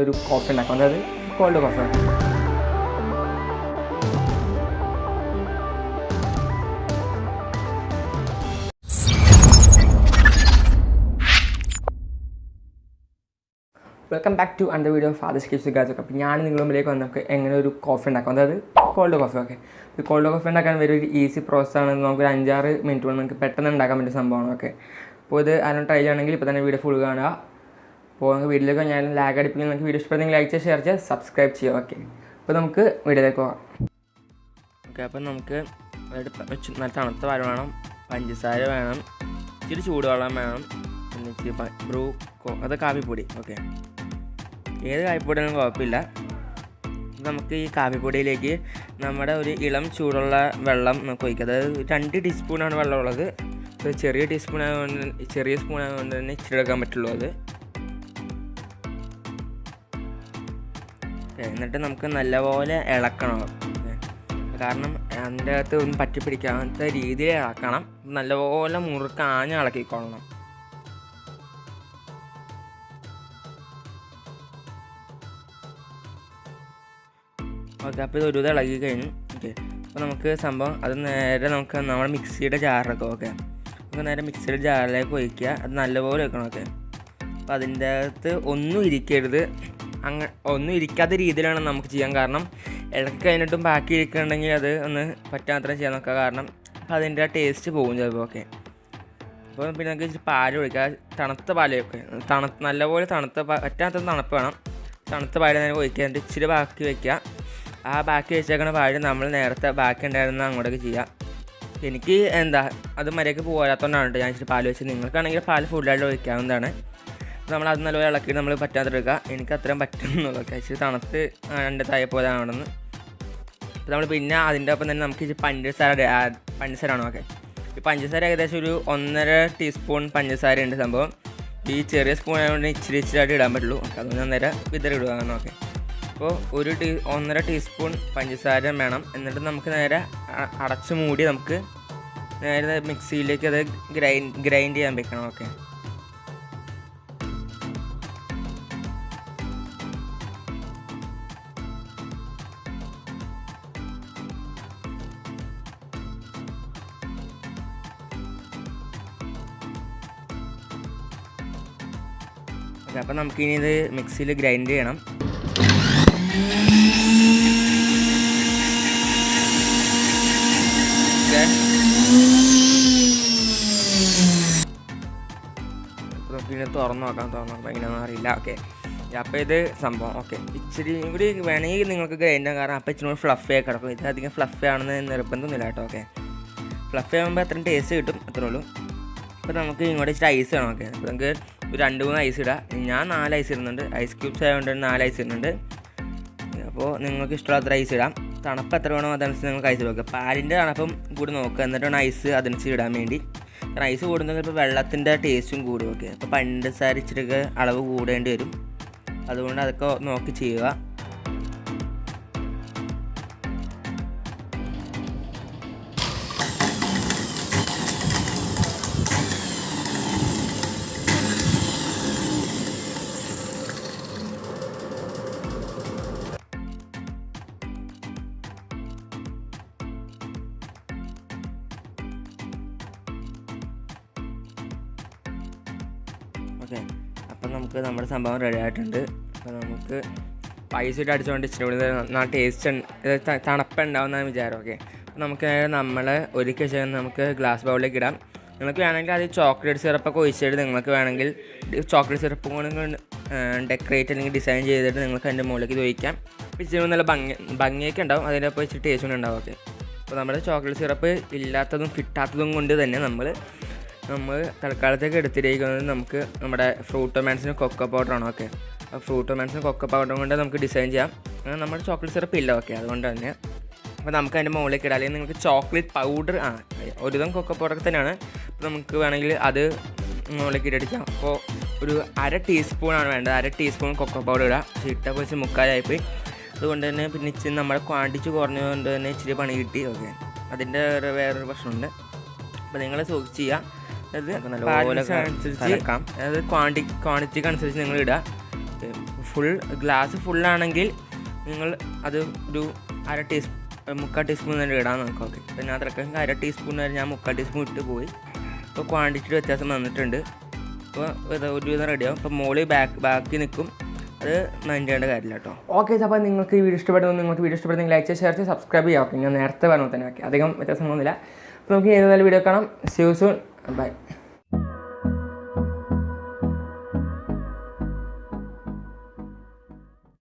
ഒരു കോഫി ഉണ്ടാക്കും. അതായത് cold coffee welcome back to under video father skips ഗാജൊക്കെ അപ്പോൾ ഞാൻ നിങ്ങളുടെ മുമ്പിലേക്ക് നമുക്ക് എങ്ങനെ ഒരു കോഫി ഉണ്ടാക്കും. അതായത് കോൾഡ് കോഫി ഓക്കെ ഈ കോൾഡ് കോഫി ഉണ്ടാക്കാൻ വലിയ ഒരു ഈസി പ്രോസസ്സാണ് നമുക്ക് ഒരു അഞ്ചാറ് മിനിറ്റ് കൊണ്ട് നമുക്ക് പെട്ടെന്ന് ഉണ്ടാക്കാൻ പറ്റിയ സംഭവമാണ് ഓക്കെ അപ്പോൾ ഇത് ആരും ട്രൈ ചെയ്യണമെങ്കിൽ ഇപ്പോൾ തന്നെ വീഡിയോ ഫുൾ കാണുക. അപ്പോൾ നമുക്ക് വീഡിയോയിലേക്ക് ഞാൻ ലാഗ് അടിപ്പിക്കുന്ന. നിങ്ങൾക്ക് വീഡിയോ ഇഷ്ടപ്പെടുന്നെങ്കിൽ ലൈക്ക് ചെയ്യുക ഷെയർ ചെയ്യുക സബ്സ്ക്രൈബ് ചെയ്യുക. ഓക്കെ അപ്പോൾ നമുക്ക് വീഡിയോയിലേക്ക് പോകാം. ഓക്കെ അപ്പം നമുക്ക് നല്ല തണുത്ത പാൽ വേണം. പഞ്ചസാര വേണം. ഇച്ചിരി ചൂടുവെള്ളം വേണം. പിന്നെ ഇച്ചിരി ബ്രൂ അത് കാപ്പിപ്പൊടി. ഓക്കെ ഏത് കാപ്പിപ്പൊടിയാലും കുഴപ്പമില്ല. നമുക്ക് ഈ കാപ്പിപ്പൊടിയിലേക്ക് നമ്മുടെ ഒരു ഇളം ചൂടുള്ള വെള്ളം നമുക്ക് ഒഴിക്കുക അതായത് രണ്ട് ടീസ്പൂണാണ് വെള്ളം ഉള്ളത് ഒരു ചെറിയ ടീസ്പൂൺ ആയതുകൊണ്ട് ചെറിയ സ്പൂൺ ആയതുകൊണ്ട് തന്നെ ഇച്ചിരി എടുക്കാൻ പറ്റുള്ളൂ അത്. എന്നിട്ട് നമുക്ക് നല്ലപോലെ ഇളക്കണം. കാരണം അതിന്റെ അകത്ത് ഒന്നും പറ്റി പിടിക്കാത്ത രീതിയിൽ ഇളക്കണം. നല്ലപോലെ മുറുക്കാഞ്ഞ് ഇളക്കിക്കൊള്ളണം. ഓക്കെ അപ്പോൾ ഇത് ഒരു ഇത് ഇളകി കഴിഞ്ഞു. ഓക്കെ അപ്പോൾ നമുക്ക് സംഭവം അത് നേരെ നമുക്ക് നമ്മുടെ മിക്സിയുടെ ജാറിലൊക്കെ ഓക്കെ. നമുക്ക് നേരെ മിക്സിയുടെ ജാറിലേക്ക് ഒഴിക്കുക. അത് നല്ലപോലെ വെക്കണം. ഓക്കെ അപ്പോൾ അതിന്റെ അകത്ത് ഒന്നും ഇരിക്കരുത്. അങ്ങ ഒന്നും ഇരിക്കാത്ത രീതിയിലാണ് നമുക്ക് ചെയ്യാൻ കാരണം ഇടയ്ക്ക് കഴിഞ്ഞിട്ടും ബാക്കി ഇരിക്കുന്നുണ്ടെങ്കിൽ അത് ഒന്ന് പറ്റാത്ര ചെയ്യാൻ നോക്കുക. കാരണം അതിന്റെ ടേസ്റ്റ് പോകും ചിലപ്പോൾ ഓക്കെ അപ്പോൾ പിന്നെ നമുക്ക് ഇച്ചിരി പാൽ ഒഴിക്കുക തണുത്ത പാലൊക്കെ തണു നല്ലപോലെ തണുത്ത പറ്റാത്ത തണുപ്പ് വേണം. തണുത്ത പാൽ നേരെ ഒഴിക്കുക. എന്നിട്ട് ഇച്ചിരി ബാക്കി വയ്ക്കുക ആ ബാക്കി വെച്ചേക്കണ പാൽ നമ്മൾ നേരത്തെ ബാക്കി ഉണ്ടായിരുന്ന അങ്ങോട്ടേക്ക് ചെയ്യാം എനിക്ക് എന്താ അത് മര്യാദയ്ക്ക് പോരാത്തതുകൊണ്ടാണ് ഞാൻ ഇച്ചിരി പാൽ വെച്ചത്. നിങ്ങൾക്കാണെങ്കിൽ പാൽ ഫുള്ളായിട്ട് ഒഴിക്കാവുന്നതാണ്. നമ്മൾ അത് നല്ലപോലെ ഇളക്കിയിട്ട് നമ്മൾ പറ്റാത്തെടുക്കുക എനിക്ക് അത്രയും പറ്റുന്നുള്ളൂ. കഴിച്ച് തണുത്ത് രണ്ട് തായ പോലെ ആവണമെന്ന് അപ്പോൾ നമ്മൾ പിന്നെ അതിന്റെ ഒപ്പം തന്നെ നമുക്ക് പഞ്ചസാര പഞ്ചസാര ആണോ? ഓക്കെ ഈ പഞ്ചസാര ഏകദേശം ഒരു ഒന്നര ടീസ്പൂൺ പഞ്ചസാര ഉണ്ട് സംഭവം. ഈ ചെറിയ സ്പൂൺ ആയതുകൊണ്ട് ഇച്ചിരി ഇച്ചിരി ആയിട്ട് ഇടാൻ പറ്റുള്ളൂ. ഓക്കെ അതൊന്നും അന്നേരം വിതറി ഇടുകയാണ് ഓക്കെ അപ്പോൾ ഒരു ടീ ഒന്നര ടീസ്പൂൺ പഞ്ചസാര വേണം. എന്നിട്ട് നമുക്ക് നേരെ അടച്ചു മൂടി നമുക്ക് നേരെ മിക്സിയിലേക്ക് അത് ഗ്രൈൻഡ് ഗ്രൈൻഡ് ചെയ്യാൻ വെക്കണം. ഓക്കെ അപ്പോൾ നമുക്കിനി ഇത് മിക്സിയിൽ ഗ്രൈൻഡ് ചെയ്യണം. നമുക്കിനി തുറന്ന് നോക്കാം തുറന്ന് നോക്കാം. എങ്ങനെയാണെന്ന് അറിയില്ല. ഓക്കെ. അപ്പോൾ ഇത് സംഭവം. ഓക്കെ. ഇച്ചിരി കൂടി വേണമെങ്കിൽ നിങ്ങൾക്ക് ഗ്രൈൻഡ് ആകാം കാരണം അപ്പോൾ ഇച്ചിരി കൂടി ഫ്ലഫി കിടക്കും. ഇത് അധികം ഫ്ലഫി ആണെന്ന് നിർബന്ധമൊന്നുമില്ല കേട്ടോ. ഓക്കെ. ഫ്ലഫി ആകുമ്പോൾ അത്രയും ടേസ്റ്റ് കിട്ടും. അത്രേ ഉള്ളൂ. അപ്പോൾ നമുക്ക് ഇങ്ങോട്ട് ഇച്ചിരി ഐസ് വേണം. ഓക്കെ. നമുക്ക് ഒരു രണ്ട് മൂന്ന് ഐസ് ഇടാം. ഞാൻ നാല് ഐസ് ഇടുന്നുണ്ട്. ഐസ് ക്യൂബ്സ് ആയതുകൊണ്ട് നാല് ഐസ് ഇടുന്നുണ്ട്. അപ്പോൾ നിങ്ങൾക്ക് ഇഷ്ടമുള്ള ഐസ് ഇടാം. തണുപ്പ് എത്ര വേണോ അതനുസരിച്ച് നിങ്ങൾക്ക് ഐസ് വെക്കുക പാലിന്റെ തണുപ്പും കൂടി നോക്കുക എന്നിട്ടാണ് ഐസ് അതനുസരിച്ച് ഇടാൻ വേണ്ടി. കാരണം ഐസ് കൂടുന്നത് ഇപ്പോൾ വെള്ളത്തിന്റെ ടേസ്റ്റും കൂടും ഓക്കെ അപ്പോൾ പഞ്ചസാര സാരിച്ചിട്ടൊക്കെ അളവ് കൂടേണ്ടി വരും. അതുകൊണ്ട് അതൊക്കെ നോക്കി ചെയ്യുക. ഓക്കെ. അപ്പം നമുക്ക് നമ്മുടെ സംഭവം റെഡി ആയിട്ടുണ്ട്. അപ്പോൾ നമുക്ക് പൈസ ഇട്ട് അടിച്ചുകൊണ്ട് ഇച്ചിരി കൂടി നല്ല ടേസ്റ്റ് തണുപ്പുണ്ടാവുന്ന വിചാരം ഓക്കെ നമുക്ക് നമ്മൾ ഒരുക്കിയ ശേഷം നമുക്ക് ഗ്ലാസ് ബൗളിലേക്ക് ഇടാം. നിങ്ങൾക്ക് വേണമെങ്കിൽ അത് ചോക്ലേറ്റ് സിറപ്പൊക്കെ ഒഴിച്ചിട്ട് നിങ്ങൾക്ക് വേണമെങ്കിൽ ചോക്ലേറ്റ് സിറപ്പ് കൂടെ ഡെക്കറേറ്റ് അല്ലെങ്കിൽ ഡിസൈൻ ചെയ്തിട്ട് നിങ്ങൾക്ക് അതിന്റെ മുകളിലേക്ക് ഇത് ഒഴിക്കാം. ഇച്ചിരി നല്ല ഭംഗി ഭംഗിയൊക്കെ ഉണ്ടാവും. അതിന്റെ ഒപ്പം ഇച്ചിരി ടേസ്റ്റ് ഉണ്ടാവും ഓക്കെ അപ്പോൾ നമ്മുടെ ചോക്ലേറ്റ് സിറപ്പ് ഇല്ലാത്തതും കിട്ടാത്തതും കൊണ്ട് തന്നെ നമ്മൾ നമ്മൾ തൽക്കാലത്തേക്ക് എടുത്തിരിക്കുന്നത് നമുക്ക് നമ്മുടെ ഫ്രൂട്ട് മാൻസിന് കൊക്കോ പൗഡറാണ് ഓക്കെ അപ്പോൾ ഫ്രൂട്ട് മാൻസിന് കൊക്കോ പൗഡർ കൊണ്ട് നമുക്ക് ഡിസൈൻ ചെയ്യാം. നമ്മുടെ ചോക്ലേറ്റ് സിറപ്പ് ഇല്ല ഓക്കെ അതുകൊണ്ട് തന്നെ അപ്പോൾ നമുക്ക് അതിന്റെ മുകളിലേക്ക് ഇടാം. നിങ്ങൾക്ക് ചോക്ലേറ്റ് പൗഡർ ആ ഒരുവിധം കൊക്കോ പൗഡർ തന്നെയാണ്. അപ്പോൾ നമുക്ക് വേണമെങ്കിൽ അത് മുകളിലേക്ക് ഇട്ടടിക്കാം അപ്പോൾ ഒരു അര ടീസ്പൂണാണ് വേണ്ടത്. അര ടീസ്പൂൺ കൊക്കോ പൗഡർ ഇടാം. ഇട്ട കുറച്ച് മുക്കാലായിപ്പോയി. അതുകൊണ്ട് തന്നെ പിന്നെ ഇച്ചിരി നമ്മുടെ ക്വാണ്ടിറ്റി കുറഞ്ഞതുകൊണ്ട് തന്നെ ഇച്ചിരി പണി കിട്ടി ഓക്കെ അതിന്റെ വേറെ വേറൊരു പ്രശ്നമുണ്ട്. അപ്പോൾ നിങ്ങൾ സൂക്ഷിച്ച് ചെയ്യുക അതായത് നല്ലപോലെ ക്വാണ്ടി ക്വാണ്ടിറ്റിക്ക് അനുസരിച്ച് നിങ്ങൾ ഇടുക. ഫുൾ ഗ്ലാസ് ഫുള്ളാണെങ്കിൽ നിങ്ങൾ അത് ഒരു അര ടീസ്പൂൺ മുക്കാൽ ടീസ്പൂൺ തന്നെ ഇടാൻ നോക്കാം. ഓക്കെ പിന്നെ അത്രയ്ക്ക് അര ടീസ്പൂൺ വരെ ഞാൻ മുക്കാൽ ടീസ്പൂൺ ഇട്ട് പോയി. അപ്പോൾ ക്വാണ്ടിറ്റി വ്യത്യാസം വന്നിട്ടുണ്ട്. അപ്പോൾ ഒരു വിധം റെഡിയാവും അപ്പോൾ മോളി ബാക്ക് ബാക്കി നിൽക്കും. അത് മൈൻഡ് ചെയ്യേണ്ട കാര്യമില്ല കേട്ടോ. ഓക്കെ അപ്പോൾ നിങ്ങൾക്ക് ഈ വീഡിയോ ഇഷ്ടപ്പെടുന്നു നിങ്ങൾക്ക് വീഡിയോ ഇഷ്ടപ്പെടുന്നെങ്കിൽ ലൈക്ക് ഷെയർ ചെയ്ത് സബ്സ്ക്രൈബ് ചെയ്യാം ഓക്കെ ഞാൻ നേരത്തെ പറഞ്ഞു തന്നെ ഓക്കെ അധികം വ്യത്യാസമൊന്നുമില്ല അപ്പോൾ നമുക്ക് ഏതായാലും വീഡിയോ കാണാം. See you soon Bye.